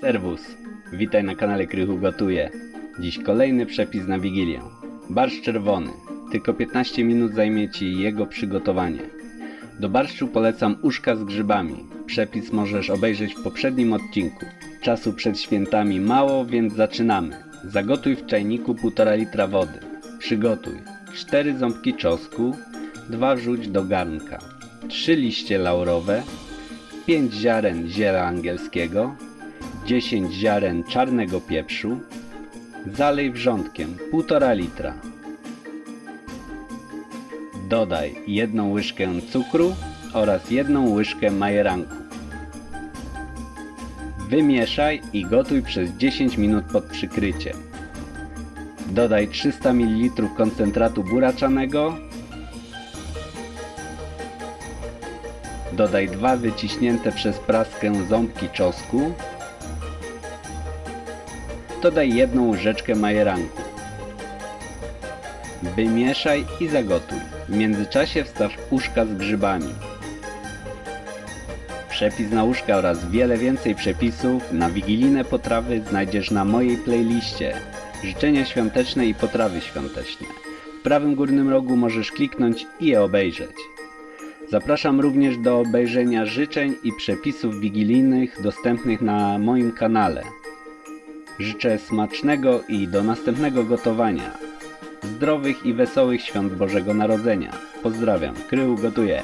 Serwus, witaj na kanale Krychu Gotuje. Dziś kolejny przepis na Wigilię. Barszcz czerwony. Tylko 15 minut zajmie Ci jego przygotowanie. Do barszczu polecam uszka z grzybami. Przepis możesz obejrzeć w poprzednim odcinku. Czasu przed świętami mało, więc zaczynamy. Zagotuj w czajniku 1,5 litra wody. Przygotuj 4 ząbki czosnku, 2 wrzuć do garnka, 3 liście laurowe, 5 ziaren ziela angielskiego, 10 ziaren czarnego pieprzu, zalej wrzątkiem 1,5 litra. Dodaj jedną łyżkę cukru oraz jedną łyżkę majeranku. Wymieszaj i gotuj przez 10 minut pod przykryciem. Dodaj 300 ml koncentratu buraczanego. Dodaj dwa wyciśnięte przez praskę ząbki czosnku. Dodaj jedną łyżeczkę majeranku. Wymieszaj i zagotuj. W międzyczasie wstaw uszka z grzybami. Przepis na łóżka oraz wiele więcej przepisów na wigilijne potrawy znajdziesz na mojej playliście. Życzenia świąteczne i potrawy świąteczne. W prawym górnym rogu możesz kliknąć i je obejrzeć. Zapraszam również do obejrzenia życzeń i przepisów wigilijnych dostępnych na moim kanale. Życzę smacznego i do następnego gotowania. Zdrowych i wesołych świąt Bożego Narodzenia. Pozdrawiam, Krył gotuje.